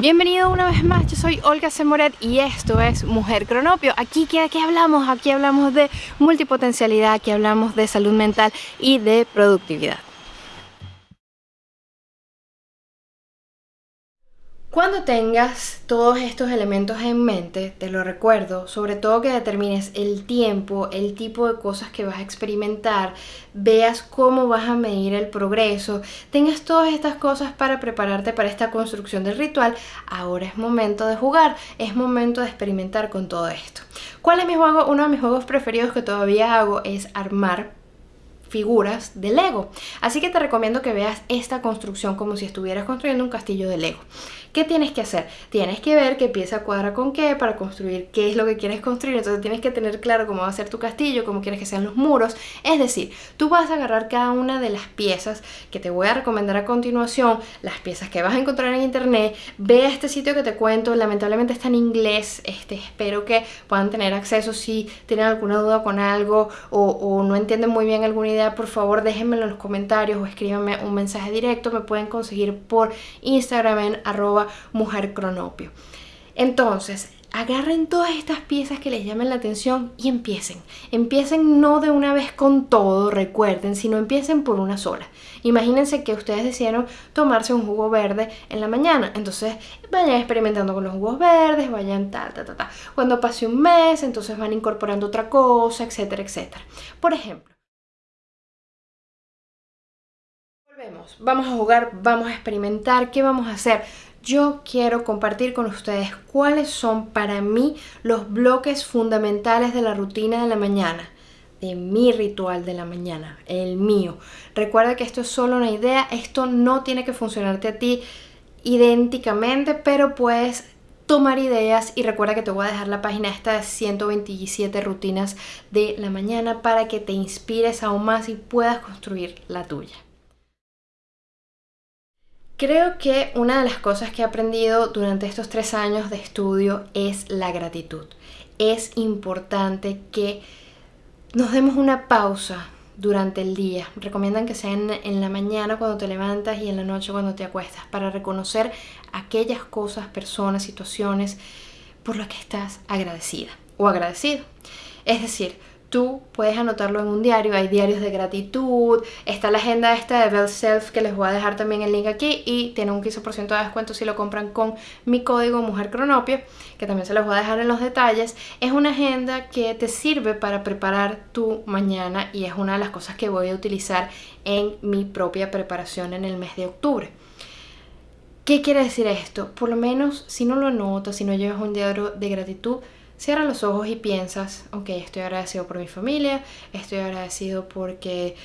Bienvenido una vez más, yo soy Olga Semoret y esto es Mujer Cronopio. Aquí ¿qué, ¿qué hablamos? Aquí hablamos de multipotencialidad, aquí hablamos de salud mental y de productividad. Cuando tengas todos estos elementos en mente, te lo recuerdo, sobre todo que determines el tiempo, el tipo de cosas que vas a experimentar, veas cómo vas a medir el progreso, tengas todas estas cosas para prepararte para esta construcción del ritual, ahora es momento de jugar, es momento de experimentar con todo esto. ¿Cuál es mi juego? Uno de mis juegos preferidos que todavía hago es armar figuras de Lego. Así que te recomiendo que veas esta construcción como si estuvieras construyendo un castillo de Lego. ¿Qué tienes que hacer? Tienes que ver qué pieza cuadra con qué para construir qué es lo que quieres construir. Entonces tienes que tener claro cómo va a ser tu castillo, cómo quieres que sean los muros. Es decir, tú vas a agarrar cada una de las piezas que te voy a recomendar a continuación, las piezas que vas a encontrar en internet. Ve a este sitio que te cuento, lamentablemente está en inglés. Este, espero que puedan tener acceso si tienen alguna duda con algo o, o no entienden muy bien alguna idea, por favor déjenmelo en los comentarios o escríbanme un mensaje directo. Me pueden conseguir por Instagram en arroba mujer cronopio. Entonces, agarren todas estas piezas que les llamen la atención y empiecen. Empiecen no de una vez con todo, recuerden, sino empiecen por una sola. Imagínense que ustedes decidieron tomarse un jugo verde en la mañana, entonces vayan experimentando con los jugos verdes, vayan ta, ta, ta, ta. Cuando pase un mes, entonces van incorporando otra cosa, etcétera, etcétera. Por ejemplo, volvemos, vamos a jugar, vamos a experimentar, ¿qué vamos a hacer? Yo quiero compartir con ustedes cuáles son para mí los bloques fundamentales de la rutina de la mañana de mi ritual de la mañana, el mío. Recuerda que esto es solo una idea, esto no tiene que funcionarte a ti idénticamente, pero puedes tomar ideas y recuerda que te voy a dejar la página esta de 127 rutinas de la mañana para que te inspires aún más y puedas construir la tuya. Creo que una de las cosas que he aprendido durante estos tres años de estudio es la gratitud. Es importante que nos demos una pausa durante el día. Recomiendan que sea en, la mañana cuando te levantas y en la noche cuando te acuestas para reconocer aquellas cosas, personas, situaciones por las que estás agradecida o agradecido. Es decir, tú puedes anotarlo en un diario, hay diarios de gratitud, está la agenda esta de Bell Self que les voy a dejar también el link aquí y tiene un 15% de descuento si lo compran con mi código Mujer Cronopio, que también se los voy a dejar en los detalles. Es una agenda que te sirve para preparar tu mañana y es una de las cosas que voy a utilizar en mi propia preparación en el mes de octubre. ¿Qué quiere decir esto? Por lo menos si no lo anotas, si no llevas un diario de gratitud, Cierra los ojos y piensas, ok, estoy agradecido por mi familia, estoy agradecido porque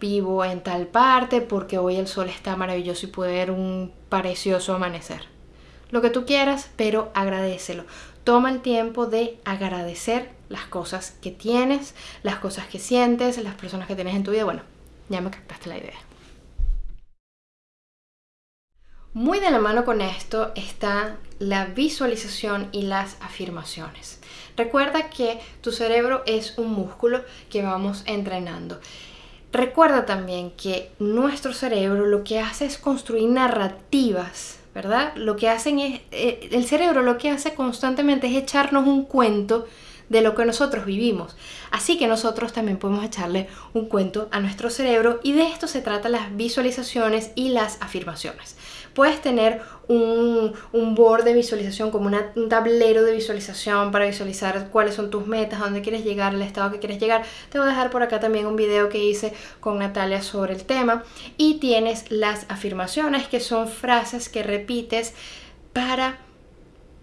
vivo en tal parte, porque hoy el sol está maravilloso y puede ver un precioso amanecer. Lo que tú quieras, pero agradecelo. Toma el tiempo de agradecer las cosas que tienes, las cosas que sientes, las personas que tienes en tu vida. Bueno, ya me captaste la idea. Muy de la mano con esto está la visualización y las afirmaciones. Recuerda que tu cerebro es un músculo que vamos entrenando. Recuerda también que nuestro cerebro lo que hace es construir narrativas, ¿verdad? Lo que hacen es, eh, el cerebro lo que hace constantemente es echarnos un cuento de lo que nosotros vivimos. Así que nosotros también podemos echarle un cuento a nuestro cerebro y de esto se trata las visualizaciones y las afirmaciones. Puedes tener un, un board de visualización como un tablero de visualización para visualizar cuáles son tus metas, dónde quieres llegar, el estado que quieres llegar. Te voy a dejar por acá también un video que hice con Natalia sobre el tema. Y tienes las afirmaciones que son frases que repites para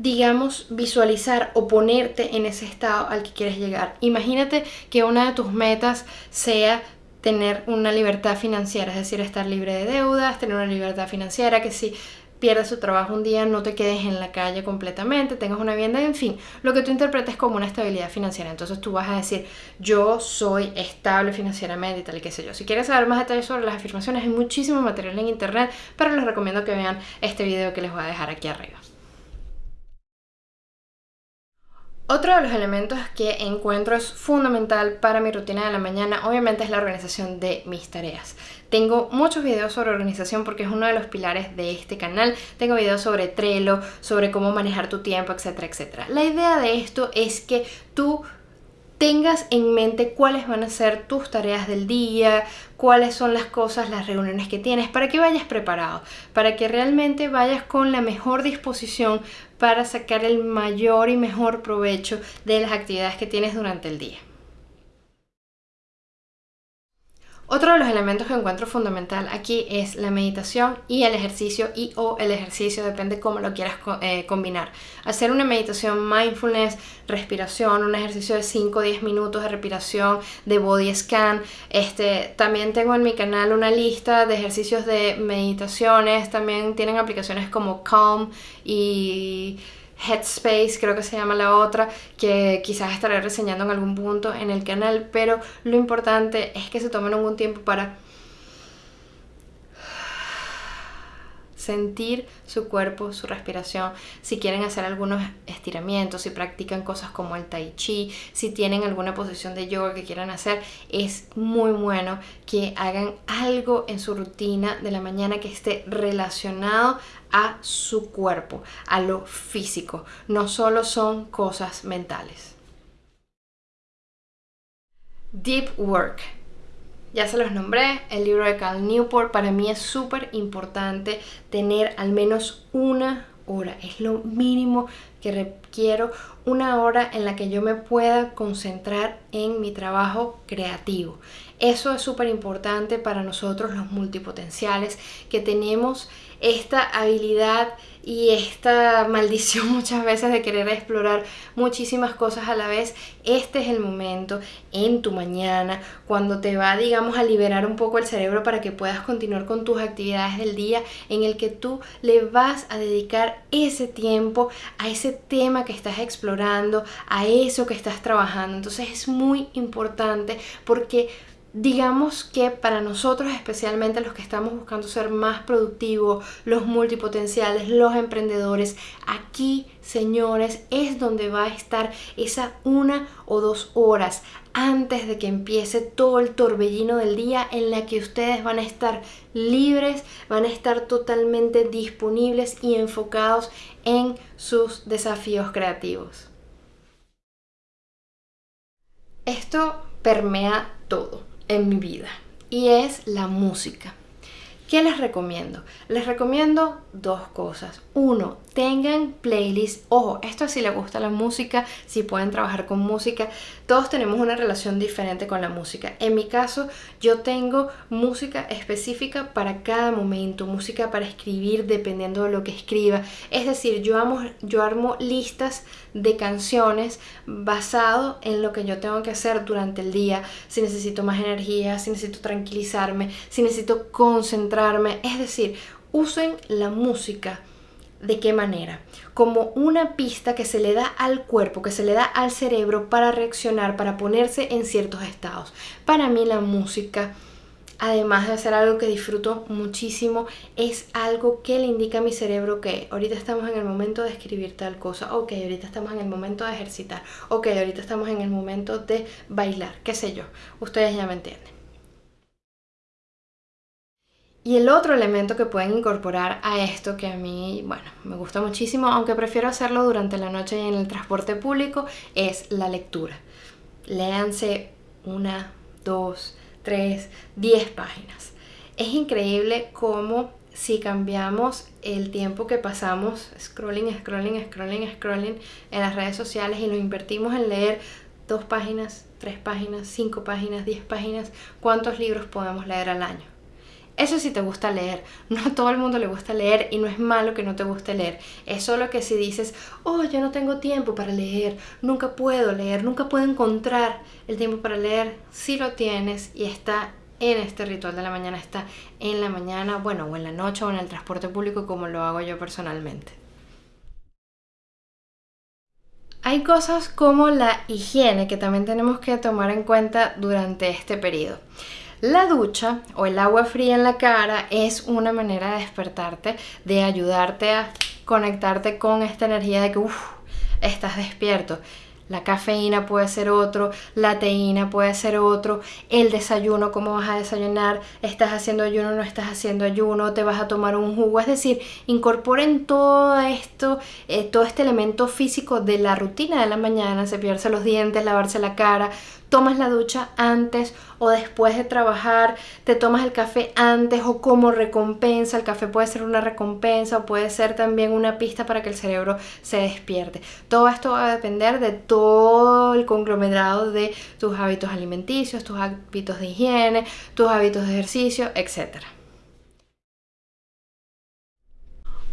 digamos, visualizar o ponerte en ese estado al que quieres llegar. Imagínate que una de tus metas sea tener una libertad financiera, es decir, estar libre de deudas, tener una libertad financiera, que si pierdes tu trabajo un día no te quedes en la calle completamente, tengas una vivienda, en fin, lo que tú interpretes como una estabilidad financiera. Entonces tú vas a decir, yo soy estable financieramente y tal y qué sé yo. Si quieres saber más detalles sobre las afirmaciones, hay muchísimo material en internet, pero les recomiendo que vean este video que les voy a dejar aquí arriba. Otro de los elementos que encuentro es fundamental para mi rutina de la mañana, obviamente es la organización de mis tareas. Tengo muchos videos sobre organización porque es uno de los pilares de este canal. Tengo videos sobre Trello, sobre cómo manejar tu tiempo, etcétera, etcétera. La idea de esto es que tú tengas en mente cuáles van a ser tus tareas del día, cuáles son las cosas, las reuniones que tienes, para que vayas preparado, para que realmente vayas con la mejor disposición para sacar el mayor y mejor provecho de las actividades que tienes durante el día. Otro de los elementos que encuentro fundamental aquí es la meditación y el ejercicio y o el ejercicio, depende cómo lo quieras eh, combinar. Hacer una meditación mindfulness, respiración, un ejercicio de 5 o 10 minutos de respiración, de body scan. Este, también tengo en mi canal una lista de ejercicios de meditaciones, también tienen aplicaciones como Calm y... Headspace, creo que se llama la otra, que quizás estaré reseñando en algún punto en el canal, pero lo importante es que se tomen algún tiempo para sentir su cuerpo, su respiración, si quieren hacer algunos estiramientos, si practican cosas como el tai chi, si tienen alguna posición de yoga que quieran hacer, es muy bueno que hagan algo en su rutina de la mañana que esté relacionado a su cuerpo, a lo físico, no solo son cosas mentales. Deep Work ya se los nombré, el libro de Cal Newport, para mí es súper importante tener al menos una hora, es lo mínimo que requiero, una hora en la que yo me pueda concentrar en mi trabajo creativo. Eso es súper importante para nosotros los multipotenciales que tenemos esta habilidad y esta maldición muchas veces de querer explorar muchísimas cosas a la vez, este es el momento en tu mañana cuando te va, digamos, a liberar un poco el cerebro para que puedas continuar con tus actividades del día en el que tú le vas a dedicar ese tiempo a ese tema que estás explorando, a eso que estás trabajando. Entonces es muy importante porque digamos que para nosotros, especialmente los que estamos buscando ser más productivos, los multipotenciales, los emprendedores, aquí, señores, es donde va a estar esa una o dos horas antes de que empiece todo el torbellino del día en la que ustedes van a estar libres, van a estar totalmente disponibles y enfocados en sus desafíos creativos. Esto permea todo en mi vida y es la música. ¿Qué les recomiendo? Les recomiendo dos cosas. Uno, tengan playlists. Ojo, esto si les gusta la música, si pueden trabajar con música. Todos tenemos una relación diferente con la música. En mi caso, yo tengo música específica para cada momento, música para escribir dependiendo de lo que escriba. Es decir, yo, amo, yo armo listas de canciones basado en lo que yo tengo que hacer durante el día. Si necesito más energía, si necesito tranquilizarme, si necesito concentrarme. Es decir, usen la música ¿De qué manera? Como una pista que se le da al cuerpo, que se le da al cerebro para reaccionar, para ponerse en ciertos estados. Para mí la música, además de ser algo que disfruto muchísimo, es algo que le indica a mi cerebro que ahorita estamos en el momento de escribir tal cosa, ok, ahorita estamos en el momento de ejercitar, ok, ahorita estamos en el momento de bailar, qué sé yo, ustedes ya me entienden. Y el otro elemento que pueden incorporar a esto, que a mí, bueno, me gusta muchísimo, aunque prefiero hacerlo durante la noche y en el transporte público, es la lectura. Léanse una, dos, tres, diez páginas. Es increíble cómo si cambiamos el tiempo que pasamos scrolling, scrolling, scrolling, scrolling en las redes sociales y lo invertimos en leer dos páginas, tres páginas, cinco páginas, diez páginas, ¿cuántos libros podemos leer al año? Eso sí te gusta leer. No a todo el mundo le gusta leer y no es malo que no te guste leer. Es solo que si dices, oh, yo no tengo tiempo para leer, nunca puedo leer, nunca puedo encontrar el tiempo para leer, si lo tienes y está en este ritual de la mañana, está en la mañana, bueno, o en la noche o en el transporte público como lo hago yo personalmente. Hay cosas como la higiene que también tenemos que tomar en cuenta durante este periodo. La ducha o el agua fría en la cara es una manera de despertarte, de ayudarte a conectarte con esta energía de que estás despierto. La cafeína puede ser otro, la teína puede ser otro, el desayuno, cómo vas a desayunar, estás haciendo ayuno, no estás haciendo ayuno, te vas a tomar un jugo, es decir, incorporen todo esto, eh, todo este elemento físico de la rutina de la mañana, cepillarse los dientes, lavarse la cara, tomas la ducha antes o después de trabajar, te tomas el café antes o como recompensa, el café puede ser una recompensa o puede ser también una pista para que el cerebro se despierte. Todo esto va a depender de todo el conglomerado de tus hábitos alimenticios, tus hábitos de higiene, tus hábitos de ejercicio, etcétera.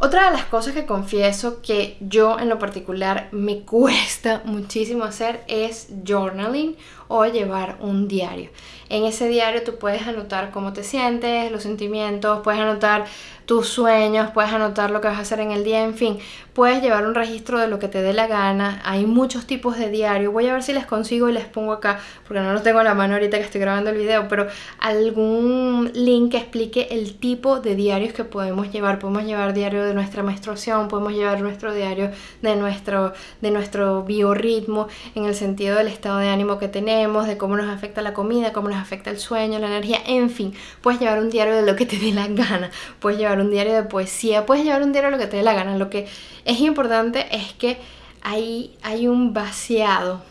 Otra de las cosas que confieso que yo en lo particular me cuesta muchísimo hacer es journaling o llevar un diario. En ese diario tú puedes anotar cómo te sientes, los sentimientos, puedes anotar tus sueños, puedes anotar lo que vas a hacer en el día, en fin, puedes llevar un registro de lo que te dé la gana. Hay muchos tipos de diario. Voy a ver si les consigo y les pongo acá, porque no los tengo a la mano ahorita que estoy grabando el video, pero algún link que explique el tipo de diarios que podemos llevar. Podemos llevar diario de nuestra menstruación, podemos llevar nuestro diario de nuestro, de nuestro biorritmo, en el sentido del estado de ánimo que tenemos, de cómo nos afecta la comida, cómo nos afecta el sueño, la energía, en fin, puedes llevar un diario de lo que te dé la gana, puedes llevar un diario de poesía, puedes llevar un diario de lo que te dé la gana. Lo que es importante es que ahí hay un vaciado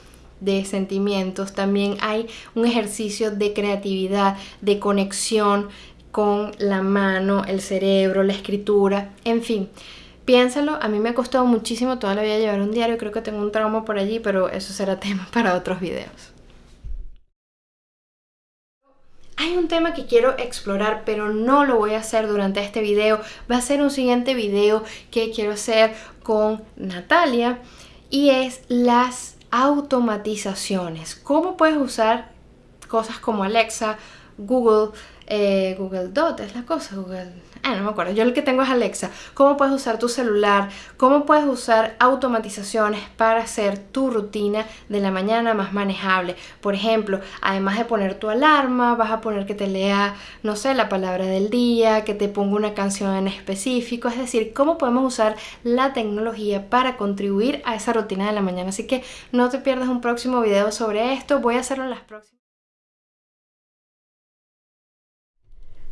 de sentimientos, también hay un ejercicio de creatividad, de conexión con la mano, el cerebro, la escritura, en fin. Piénsalo, a mí me ha costado muchísimo toda la vida llevar un diario, creo que tengo un trauma por allí, pero eso será tema para otros videos. Hay un tema que quiero explorar, pero no lo voy a hacer durante este video. Va a ser un siguiente video que quiero hacer con Natalia y es las automatizaciones. ¿Cómo puedes usar cosas como Alexa, Google, eh, Google Dot, es la cosa, Google Ah, no me acuerdo, yo el que tengo es Alexa, cómo puedes usar tu celular, cómo puedes usar automatizaciones para hacer tu rutina de la mañana más manejable. Por ejemplo, además de poner tu alarma, vas a poner que te lea, no sé, la palabra del día, que te ponga una canción en específico, es decir, cómo podemos usar la tecnología para contribuir a esa rutina de la mañana. Así que no te pierdas un próximo video sobre esto, voy a hacerlo en las próximas.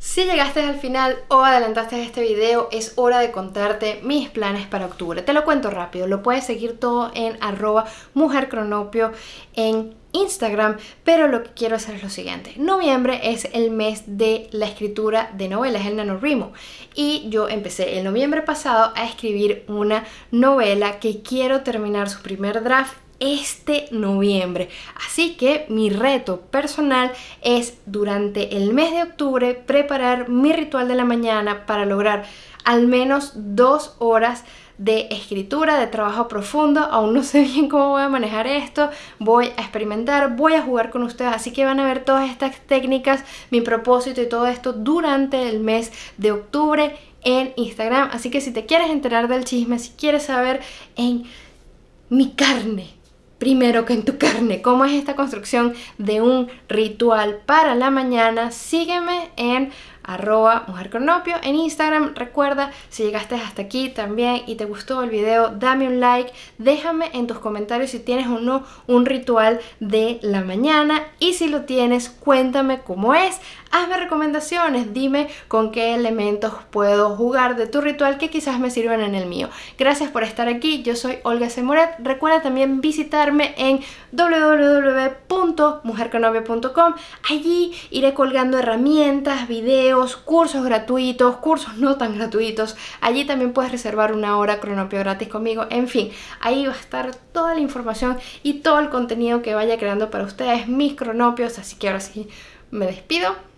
Si llegaste al final o adelantaste este video, es hora de contarte mis planes para octubre. Te lo cuento rápido, lo puedes seguir todo en arroba mujercronopio en Instagram, pero lo que quiero hacer es lo siguiente. Noviembre es el mes de la escritura de novelas, el NaNoWriMo. Y yo empecé el noviembre pasado a escribir una novela que quiero terminar su primer draft este noviembre. Así que mi reto personal es durante el mes de octubre preparar mi ritual de la mañana para lograr al menos dos horas de escritura, de trabajo profundo. Aún no sé bien cómo voy a manejar esto. Voy a experimentar, voy a jugar con ustedes. Así que van a ver todas estas técnicas, mi propósito y todo esto durante el mes de octubre en Instagram. Así que si te quieres enterar del chisme, si quieres saber en mi carne primero que en tu carne. ¿Cómo es esta construcción de un ritual para la mañana? Sígueme en arroba mujercronopio en Instagram. Recuerda, si llegaste hasta aquí también y te gustó el video, dame un like, déjame en tus comentarios si tienes o no un ritual de la mañana y si lo tienes, cuéntame cómo es. Hazme recomendaciones, dime con qué elementos puedo jugar de tu ritual que quizás me sirvan en el mío. Gracias por estar aquí, yo soy Olga Semoret. Recuerda también visitarme en www.mujercronopio.com. Allí iré colgando herramientas, cursos gratuitos, cursos no tan gratuitos. Allí también puedes reservar una hora cronopio gratis conmigo. En fin, ahí va a estar toda la información y todo el contenido que vaya creando para ustedes, mis cronopios. Así que ahora sí, me despido.